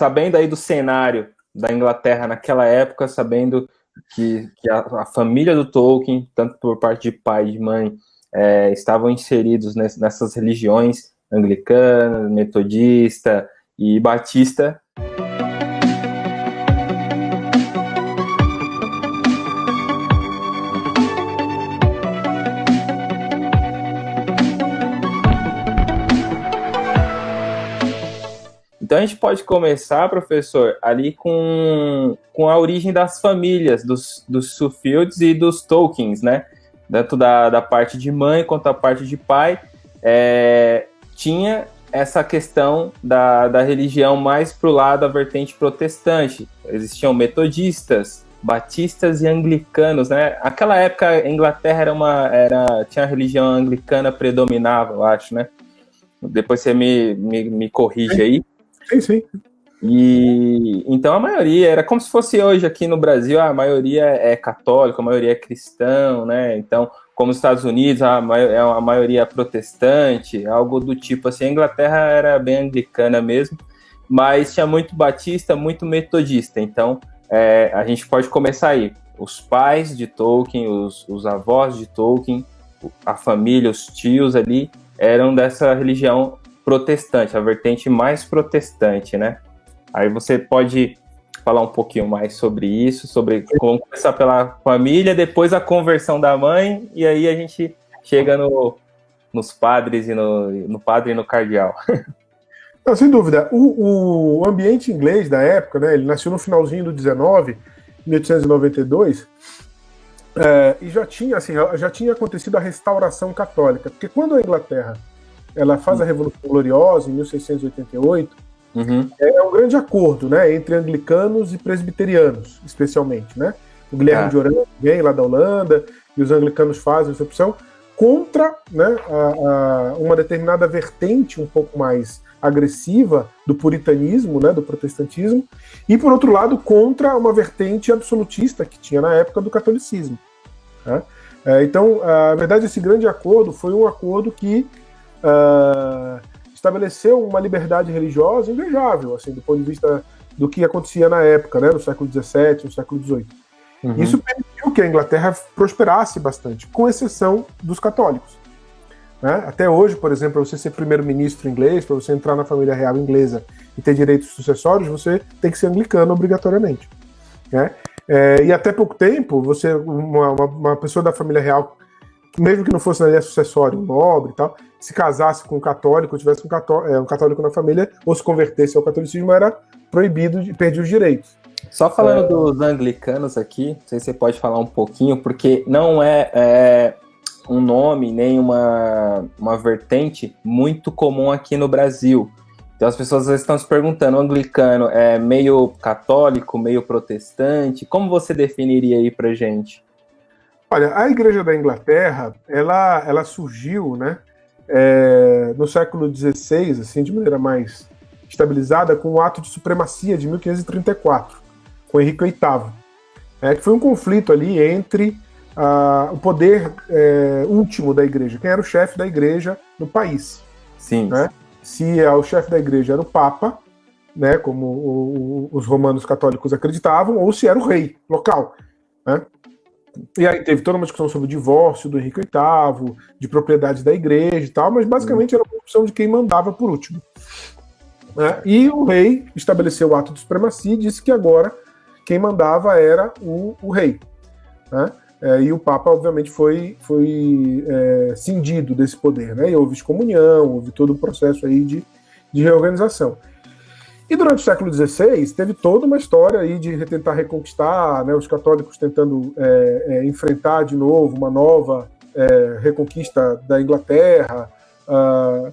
sabendo aí do cenário da Inglaterra naquela época, sabendo que, que a, a, família do Tolkien, tanto por parte de pai e de mãe, é, estavam inseridos nessas religiões anglicana, metodista e batista. Então a gente pode começar, professor, ali com, com a origem das famílias dos, dos Sufields e dos Tolkiens, né? Tanto da, da parte de mãe quanto da parte de pai. É, tinha essa questão da, da religião mais para o lado da vertente protestante. Existiam metodistas, batistas e anglicanos, né? Aquela época a Inglaterra era uma era tinha a religião anglicana predominava, eu acho, né? Depois você me, me, me corrige aí. Sim, sim. E então a maioria era como se fosse hoje aqui no Brasil, a maioria é católica, a maioria é cristão, né? Então, como nos Estados Unidos, a, é a maioria protestante, algo do tipo assim. A Inglaterra era bem anglicana mesmo, mas tinha muito batista, muito metodista. Então, é, a gente pode começar aí. Os pais de Tolkien, os, os avós de Tolkien, a família, os tios ali, eram dessa religião protestante, a vertente mais protestante, né? Aí você pode falar um pouquinho mais sobre isso, sobre como começar pela família, depois a conversão da mãe, e aí a gente chega no, nos padres e no, no padre e no cardeal. Não, sem dúvida. O, o, ambiente inglês da época, né, ele nasceu no finalzinho do 19, 1892, é, e já tinha, assim, já tinha acontecido a restauração católica, porque quando a Inglaterra ela faz a Revolução Gloriosa, em 1688, uhum. é um grande acordo né, entre anglicanos e presbiterianos, especialmente. Né? O Guilherme ah. de Orange vem lá da Holanda, e os anglicanos fazem essa opção contra né, a, a, uma determinada vertente um pouco mais agressiva do puritanismo, né, do protestantismo, e por outro lado contra uma vertente absolutista que tinha na época do catolicismo. Né? É, então, a verdade, esse grande acordo foi um acordo que uh, estabeleceu uma liberdade religiosa invejável, assim, do ponto de vista do que acontecia na época, né, no século XVII, no século XVIII. Uhum. Isso permitiu que a Inglaterra prosperasse bastante, com exceção dos católicos. Né? Até hoje, por exemplo, para você ser primeiro-ministro inglês, para você entrar na família real inglesa e ter direitos sucessórios, você tem que ser anglicano obrigatoriamente. Né? É, e até pouco tempo, você uma, uma, uma, pessoa da família real, mesmo que não fosse na linha sucessória, um nobre e tal, se casasse com um católico, tivesse um católico, é, um católico na família, ou se convertesse ao catolicismo, era proibido, de perder os direitos. Só falando é... dos anglicanos aqui, não sei se você pode falar um pouquinho, porque não é, é, um nome nem uma, uma vertente muito comum aqui no Brasil. Então as pessoas estão se perguntando, o anglicano é meio católico, meio protestante? Como você definiria aí pra gente? Olha, a Igreja da Inglaterra, ela, ela surgiu, né, é, no século XVI, assim, de maneira mais estabilizada, com o ato de supremacia de 1534, com Henrique VIII, é, que foi um conflito ali entre o poder é, último da igreja, quem era o chefe da igreja no país. Sim. Né? Se é, o chefe da igreja era o Papa, né, como o, o, os romanos católicos acreditavam, ou se era o rei local. Né? E aí teve toda uma discussão sobre o divórcio do Henrique VIII, de propriedade da igreja e tal, mas basicamente era uma opção de quem mandava por último. Né? E o rei estabeleceu o ato de supremacia e disse que agora quem mandava era o, o rei. Né? É, e o Papa, obviamente, foi, foi é, cindido desse poder. Né? E houve excomunhão, houve todo o processo aí de, de reorganização. E durante o século XVI teve toda uma história aí de tentar reconquistar, né, os católicos tentando é, é, enfrentar de novo uma nova é, reconquista da Inglaterra. Uh,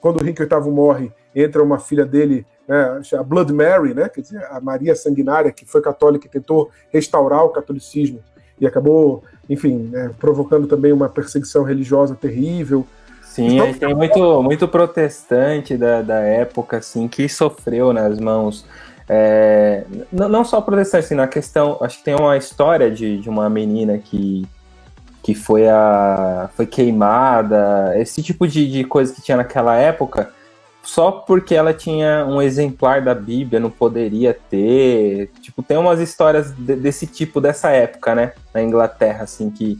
quando o Henrique VIII morre, entra uma filha dele, né, a Blood Mary, né, quer dizer, a Maria Sanguinária, que foi católica e tentou restaurar o catolicismo e acabou, enfim, né, provocando também uma perseguição religiosa terrível. Sim, então, tem muito, muito protestante da, da época, assim, que sofreu nas mãos. É, não só protestante, assim, na questão. Acho que tem uma história de, de uma menina que, que foi, a, foi queimada, esse tipo de, de coisa que tinha naquela época só porque ela tinha um exemplar da Bíblia, não poderia ter. Tipo, tem umas histórias de, desse tipo dessa época, né? Na Inglaterra, assim, que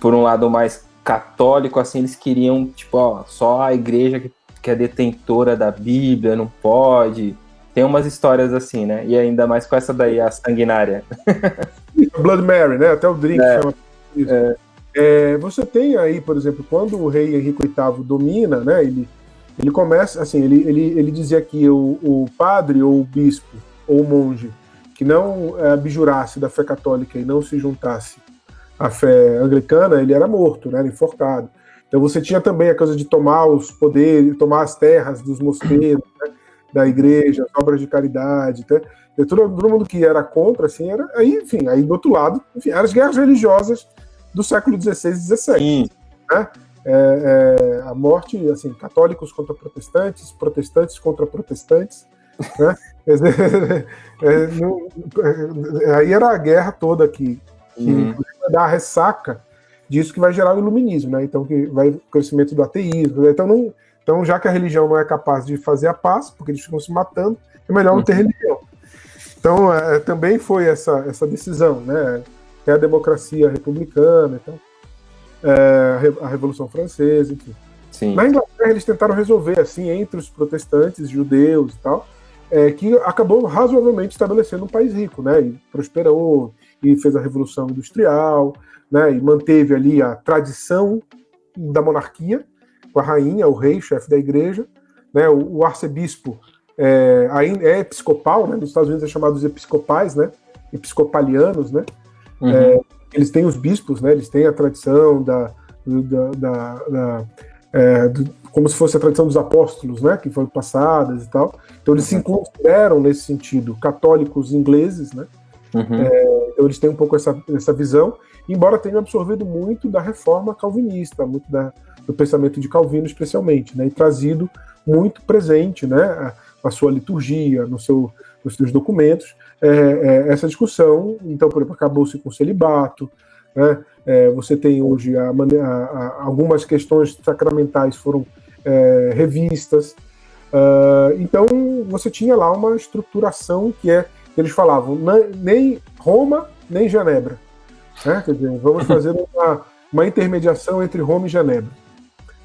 por um lado mais católico, assim, eles queriam, tipo, ó, só a igreja que, que é detentora da Bíblia não pode. Tem umas histórias assim, né? E ainda mais com essa daí, a sanguinária. Blood Mary, né? Até o drink é, chama isso. É. É, você tem aí, por exemplo, quando o rei Henrique VIII domina, né? Ele, ele começa, assim, ele, ele, ele dizia que o, o padre ou o bispo ou o monge que não é, abjurasse da fé católica e não se juntasse à fé anglicana, ele era morto, né? Era enforcado. Então você tinha também a coisa de tomar os poderes, tomar as terras dos mosteiros, né? da igreja, as obras de caridade, tá? todo, todo mundo que era contra, assim, era. Aí, enfim, aí do outro lado, enfim, eram as guerras religiosas do século XVI e XVII. Né? É, é, a morte, assim, católicos contra protestantes, protestantes contra protestantes. Né? é, no, é, aí era a guerra toda que, que uhum. Vai dar a ressaca disso que vai gerar o iluminismo, né? Então, que vai o crescimento do ateísmo. Né? Então, não, então, já que a religião não é capaz de fazer a paz, porque eles ficam se matando, é melhor não ter uhum. religião. Então, é, também foi essa, essa decisão, né? É a democracia republicana, então, é, a Revolução Francesa, enfim. Sim. Na Inglaterra, eles tentaram resolver, assim, entre os protestantes, judeus e tal, é, que acabou razoavelmente estabelecendo um país rico, né? E prosperou, e fez a Revolução Industrial, né? E manteve ali a tradição da monarquia, com a rainha, o rei, chefe da igreja, né? O, o arcebispo é, é episcopal, né? Nos Estados Unidos é chamado de episcopais, né? Episcopalianos, né? Uhum. É, eles têm os bispos, né? Eles têm a tradição da, da, da, da é, do, como se fosse a tradição dos apóstolos, né? Que foram passadas e tal. Então eles uhum. se consideram nesse sentido católicos ingleses, né? Uhum. É, então eles têm um pouco essa, essa visão, embora tenham absorvido muito da reforma calvinista, muito da, do pensamento de Calvino especialmente, né? E trazido muito presente, né? na sua liturgia, no seu, nos seus documentos, é, é, essa discussão. Então, por exemplo, acabou-se com o celibato, né? É, você tem hoje a, a, algumas questões sacramentais foram é, revistas. Uh, então, você tinha lá uma estruturação que é, eles falavam, nem Roma, nem Genebra. Né? Quer dizer, vamos fazer uma, uma intermediação entre Roma e Genebra.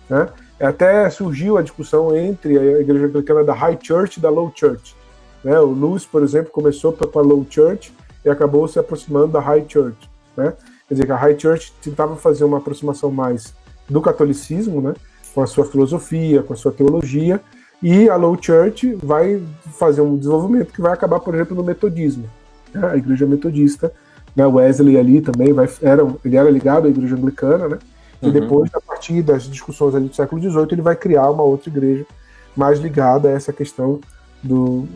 Né? Até surgiu a discussão entre a igreja anglicana da High Church e da Low Church. Né? O Lewis, por exemplo, começou com a Low Church e acabou se aproximando da High Church. Né? Quer dizer, que a High Church tentava fazer uma aproximação mais do catolicismo, né? com a sua filosofia, com a sua teologia, e a Low Church vai fazer um desenvolvimento que vai acabar, por exemplo, no metodismo. Né? A igreja metodista, né? Wesley ali também vai, era, ele era ligado à igreja anglicana, né? E uhum. depois, a partir das discussões ali do século XVIII, ele vai criar uma outra igreja mais ligada a essa questão do,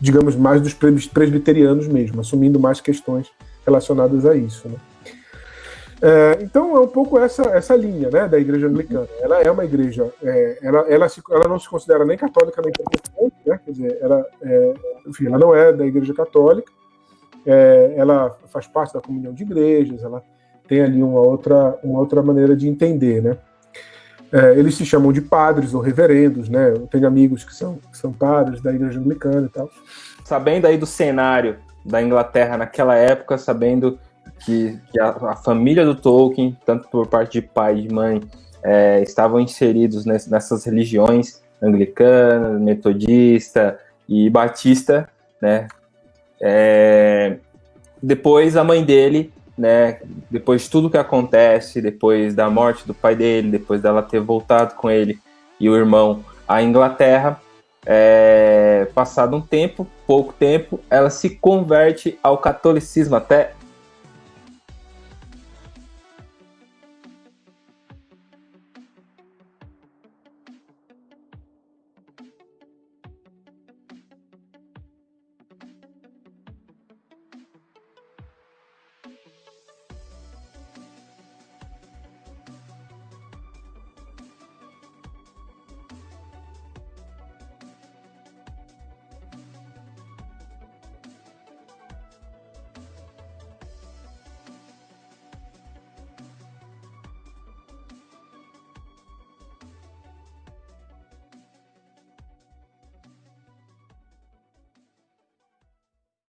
digamos, mais dos presbiterianos mesmo, assumindo mais questões relacionadas a isso. Né? É, então é um pouco essa, essa linha né, da igreja anglicana. Ela é uma igreja, é, ela, ela, se, ela não se considera nem católica nem protestante, né, quer dizer, ela, é, enfim, ela não é da igreja católica, é, ela faz parte da comunhão de igrejas, ela tem ali uma outra, uma outra maneira de entender, né? É, eles se chamam de padres ou reverendos, né? Eu tenho amigos que são, que são padres da igreja anglicana e tal. Sabendo aí do cenário da Inglaterra naquela época, sabendo que, que a, a, família do Tolkien, tanto por parte de pai e de mãe, é, estavam inseridos nessas religiões anglicana, metodista e batista, né? É, depois a mãe dele né, depois de tudo que acontece, depois da morte do pai dele, depois dela ter voltado com ele e o irmão à Inglaterra, é, passado um tempo, pouco tempo, ela se converte ao catolicismo, até